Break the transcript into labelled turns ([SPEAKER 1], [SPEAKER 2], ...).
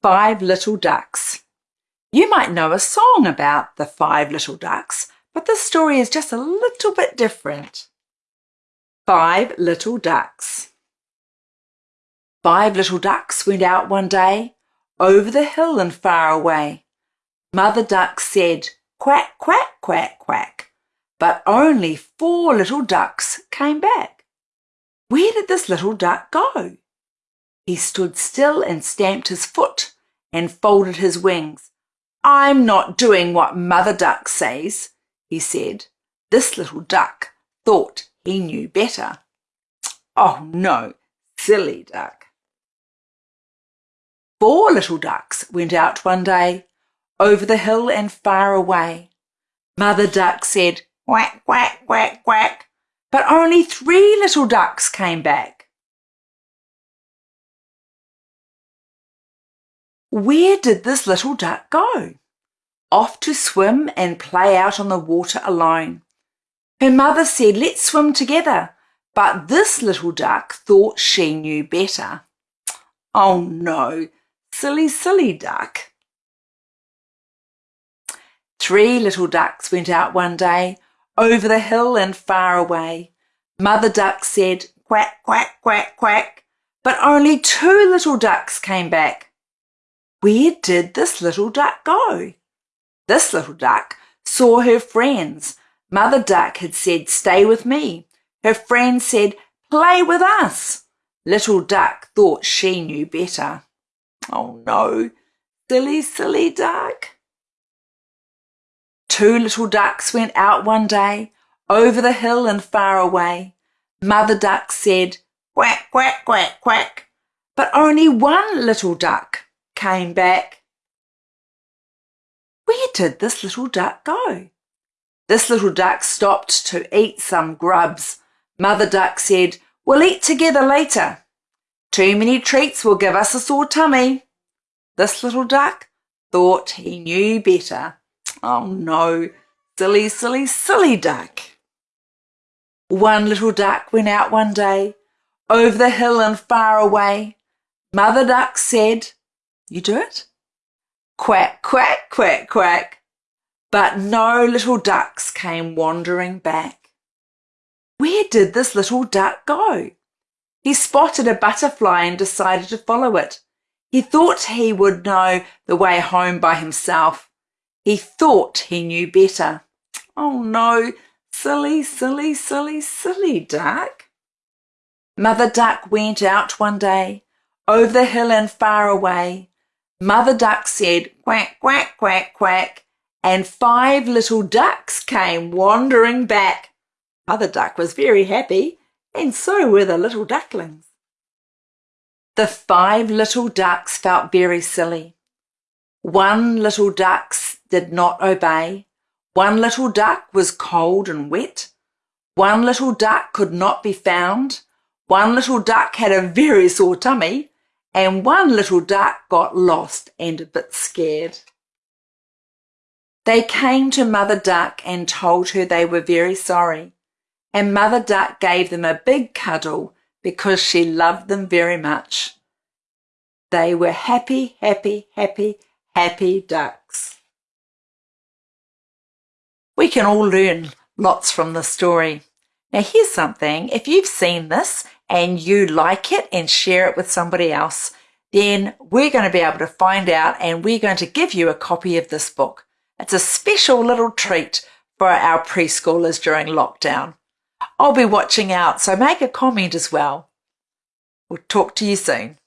[SPEAKER 1] Five Little Ducks. You might know a song about the five little ducks, but this story is just a little bit different. Five Little Ducks. Five little ducks went out one day, over the hill and far away. Mother Duck said, Quack, quack, quack, quack, but only four little ducks came back. Where did this little duck go? He stood still and stamped his foot and folded his wings. I'm not doing what Mother Duck says, he said. This little duck thought he knew better. Oh no, silly duck. Four little ducks went out one day, over the hill and far away. Mother Duck said, quack, quack, quack, quack, but only three little ducks came back. Where did this little duck go? Off to swim and play out on the water alone. Her mother said, Let's swim together. But this little duck thought she knew better. Oh no, silly, silly duck. Three little ducks went out one day, over the hill and far away. Mother duck said, Quack, quack, quack, quack. But only two little ducks came back. Where did this little duck go? This little duck saw her friends. Mother Duck had said, Stay with me. Her friends said, Play with us. Little Duck thought she knew better. Oh no, silly, silly duck. Two little ducks went out one day, over the hill and far away. Mother Duck said, Quack, quack, quack, quack. But only one little duck came back. Where did this little duck go? This little duck stopped to eat some grubs. Mother duck said, We'll eat together later. Too many treats will give us a sore tummy. This little duck thought he knew better. Oh no, silly, silly, silly duck. One little duck went out one day, over the hill and far away. Mother duck said, you do it? Quack, quack, quack, quack. But no little ducks came wandering back. Where did this little duck go? He spotted a butterfly and decided to follow it. He thought he would know the way home by himself. He thought he knew better. Oh no, silly, silly, silly, silly duck. Mother Duck went out one day, over the hill and far away. Mother Duck said quack, quack, quack, quack, and five little ducks came wandering back. Mother Duck was very happy, and so were the little ducklings. The five little ducks felt very silly. One little duck did not obey. One little duck was cold and wet. One little duck could not be found. One little duck had a very sore tummy and one little duck got lost and a bit scared. They came to Mother Duck and told her they were very sorry, and Mother Duck gave them a big cuddle because she loved them very much. They were happy, happy, happy, happy ducks. We can all learn lots from this story. Now here's something, if you've seen this and you like it and share it with somebody else, then we're going to be able to find out and we're going to give you a copy of this book. It's a special little treat for our preschoolers during lockdown. I'll be watching out, so make a comment as well. We'll talk to you soon.